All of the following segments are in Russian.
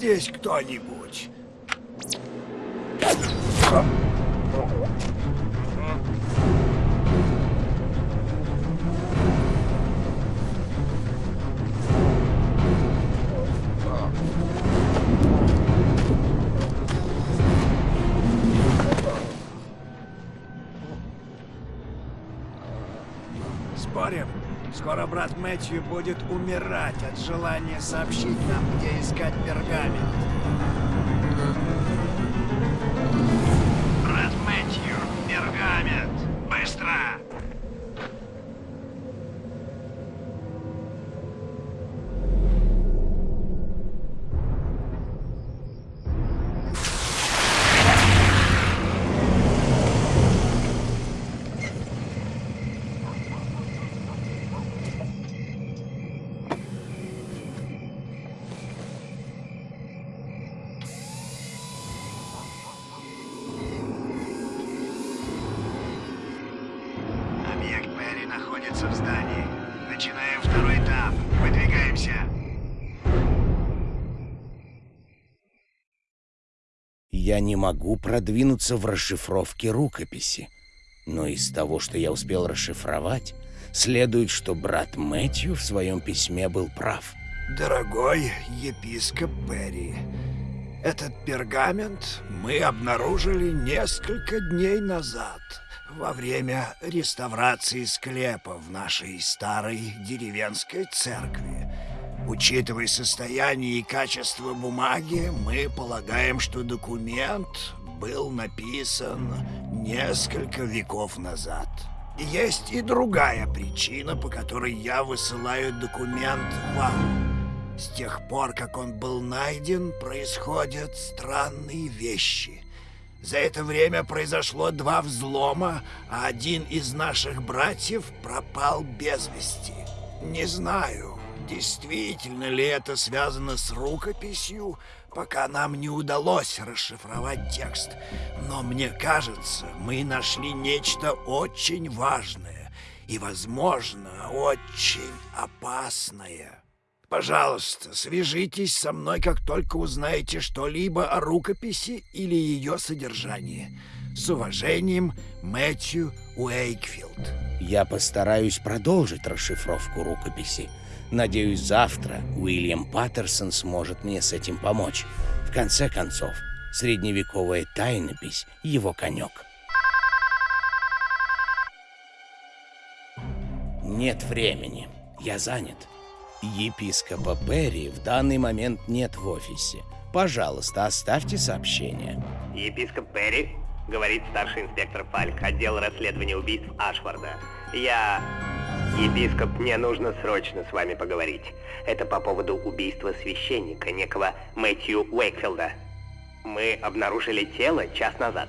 здесь кто-нибудь? Скоро брат Мэтью будет умирать от желания сообщить нам, где искать пергамент. Начинаем второй этап. Выдвигаемся. Я не могу продвинуться в расшифровке рукописи. Но из того, что я успел расшифровать, следует, что брат Мэтью в своем письме был прав. Дорогой епископ Перри, этот пергамент мы обнаружили несколько дней назад во время реставрации склепа в нашей старой деревенской церкви. Учитывая состояние и качество бумаги, мы полагаем, что документ был написан несколько веков назад. Есть и другая причина, по которой я высылаю документ вам. С тех пор, как он был найден, происходят странные вещи. За это время произошло два взлома, а один из наших братьев пропал без вести. Не знаю, действительно ли это связано с рукописью, пока нам не удалось расшифровать текст. Но мне кажется, мы нашли нечто очень важное и, возможно, очень опасное. Пожалуйста, свяжитесь со мной, как только узнаете что-либо о рукописи или ее содержании. С уважением, Мэтью Уэйкфилд. Я постараюсь продолжить расшифровку рукописи. Надеюсь, завтра Уильям Паттерсон сможет мне с этим помочь. В конце концов, средневековая тайнопись — его конек. Нет времени. Я занят. Епископа Перри в данный момент нет в офисе. Пожалуйста, оставьте сообщение. Епископ Перри, говорит старший инспектор Фальк, отдел расследования убийств Ашфорда. Я... Епископ, мне нужно срочно с вами поговорить. Это по поводу убийства священника, некого Мэтью Уэйкфилда. Мы обнаружили тело час назад.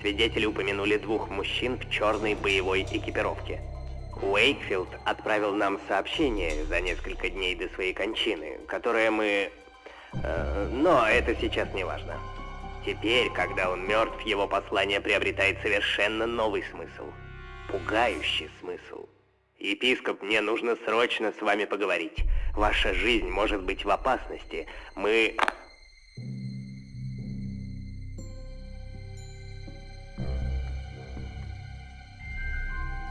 Свидетели упомянули двух мужчин в черной боевой экипировке. Уэйкфилд отправил нам сообщение за несколько дней до своей кончины, которое мы... э, но это сейчас не важно. Теперь, когда он мертв, его послание приобретает совершенно новый смысл. Пугающий смысл. Епископ, мне нужно срочно с вами поговорить. Ваша жизнь может быть в опасности. Мы...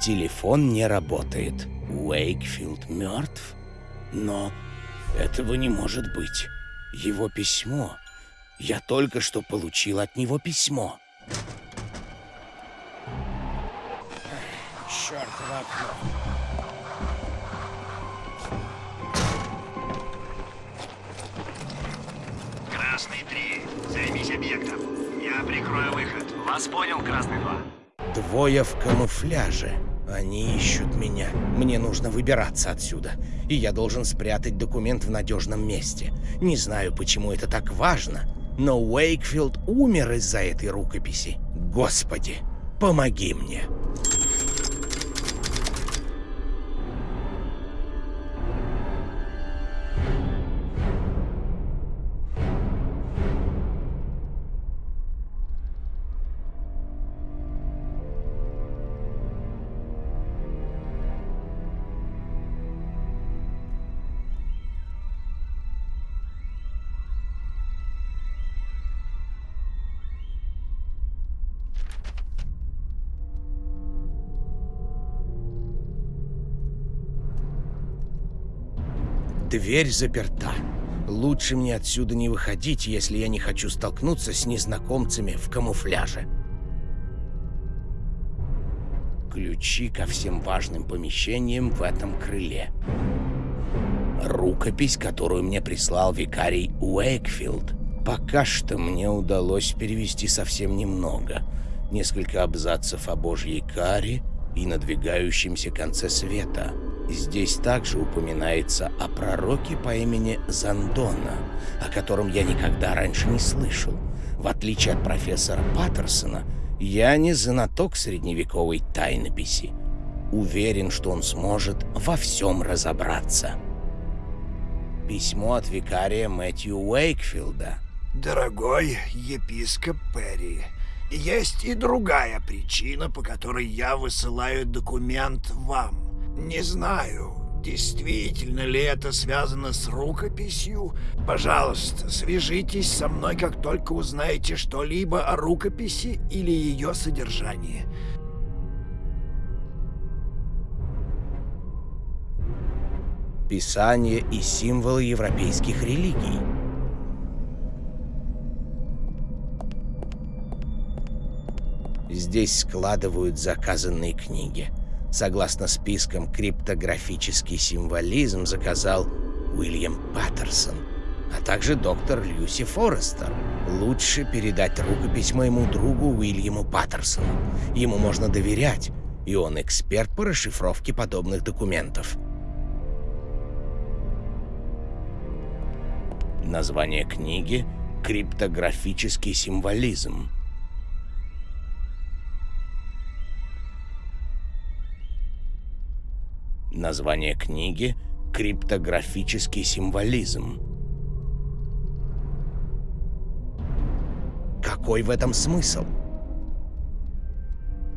Телефон не работает. Уэйкфилд мертв? Но этого не может быть. Его письмо. Я только что получил от него письмо. Чёртово окно. Красный 3, займись объектом. Я прикрою выход. Вас понял, Красный 2. Двое в камуфляже. Они ищут меня. Мне нужно выбираться отсюда. И я должен спрятать документ в надежном месте. Не знаю, почему это так важно, но Уэйкфилд умер из-за этой рукописи. Господи, помоги мне. Дверь заперта. Лучше мне отсюда не выходить, если я не хочу столкнуться с незнакомцами в камуфляже. Ключи ко всем важным помещениям в этом крыле. Рукопись, которую мне прислал викарий Уэйкфилд. Пока что мне удалось перевести совсем немного. Несколько абзацев о божьей каре и надвигающемся конце света. Здесь также упоминается о пророке по имени Зандона, о котором я никогда раньше не слышал. В отличие от профессора Паттерсона, я не знаток средневековой тайнописи. Уверен, что он сможет во всем разобраться. Письмо от викария Мэтью Уэйкфилда. Дорогой епископ Перри, есть и другая причина, по которой я высылаю документ вам. Не знаю, действительно ли это связано с рукописью. Пожалуйста, свяжитесь со мной, как только узнаете что-либо о рукописи или ее содержании. Писание и символы европейских религий. Здесь складывают заказанные книги. Согласно спискам, криптографический символизм заказал Уильям Паттерсон, а также доктор Люси Форестер. Лучше передать рукопись моему другу Уильяму Паттерсону. Ему можно доверять, и он эксперт по расшифровке подобных документов. Название книги «Криптографический символизм». Название книги «Криптографический символизм». Какой в этом смысл?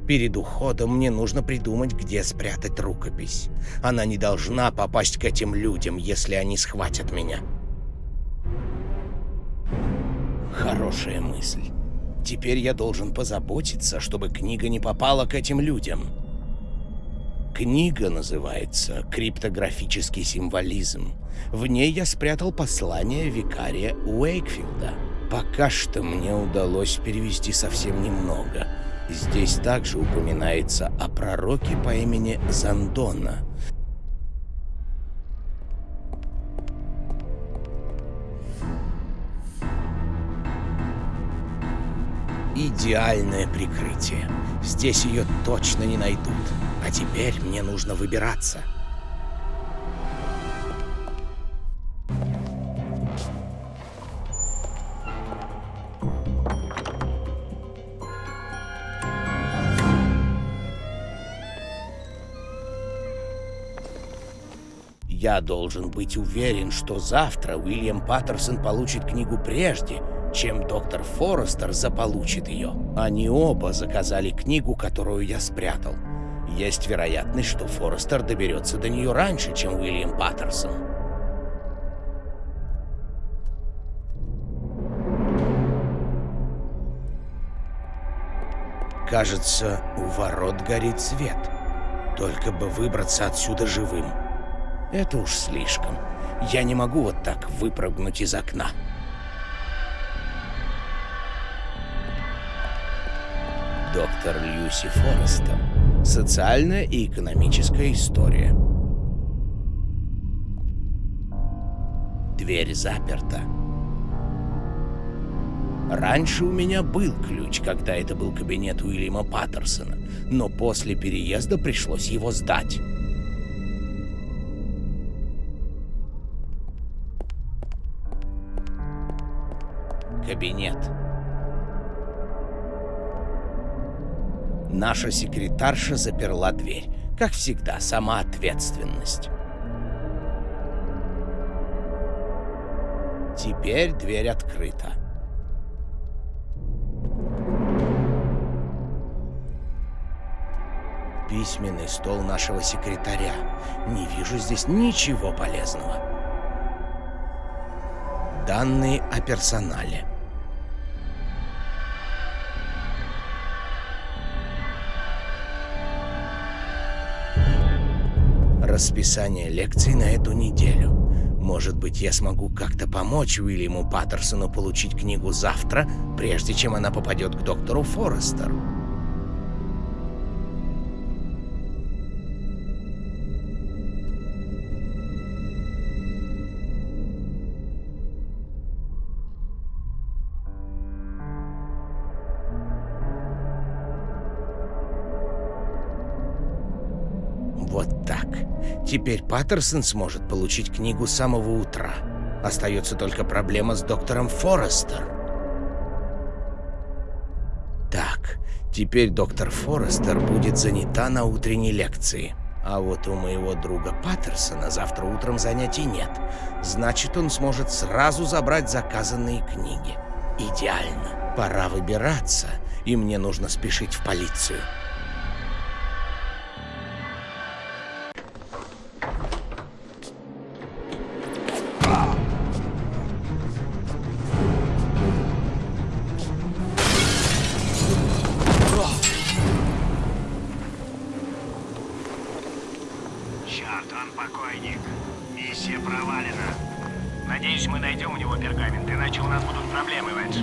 Перед уходом мне нужно придумать, где спрятать рукопись. Она не должна попасть к этим людям, если они схватят меня. Хорошая мысль. Теперь я должен позаботиться, чтобы книга не попала к этим людям. Книга называется «Криптографический символизм». В ней я спрятал послание викария Уэйкфилда. Пока что мне удалось перевести совсем немного. Здесь также упоминается о пророке по имени Зандона. Идеальное прикрытие. Здесь ее точно не найдут. А теперь мне нужно выбираться. Я должен быть уверен, что завтра Уильям Паттерсон получит книгу прежде, чем доктор Форестер заполучит ее. Они оба заказали книгу, которую я спрятал. Есть вероятность, что Форестер доберется до нее раньше, чем Уильям Паттерсон. Кажется, у ворот горит свет. Только бы выбраться отсюда живым. Это уж слишком. Я не могу вот так выпрыгнуть из окна. Доктор Люси Форестер. Социальная и экономическая история. Дверь заперта. Раньше у меня был ключ, когда это был кабинет Уильяма Паттерсона, но после переезда пришлось его сдать. Кабинет. Наша секретарша заперла дверь. Как всегда, сама ответственность. Теперь дверь открыта. Письменный стол нашего секретаря. Не вижу здесь ничего полезного. Данные о персонале. Расписание лекций на эту неделю. Может быть, я смогу как-то помочь Уильяму Паттерсону получить книгу завтра, прежде чем она попадет к доктору Форестеру. Вот так. Теперь Паттерсон сможет получить книгу с самого утра. Остается только проблема с доктором Форестер. Так, теперь доктор Форестер будет занята на утренней лекции. А вот у моего друга Паттерсона завтра утром занятий нет. Значит, он сможет сразу забрать заказанные книги. Идеально. Пора выбираться, и мне нужно спешить в полицию. Миссия провалена. Надеюсь, мы найдем у него пергамент, иначе у нас будут проблемы, Вэдж.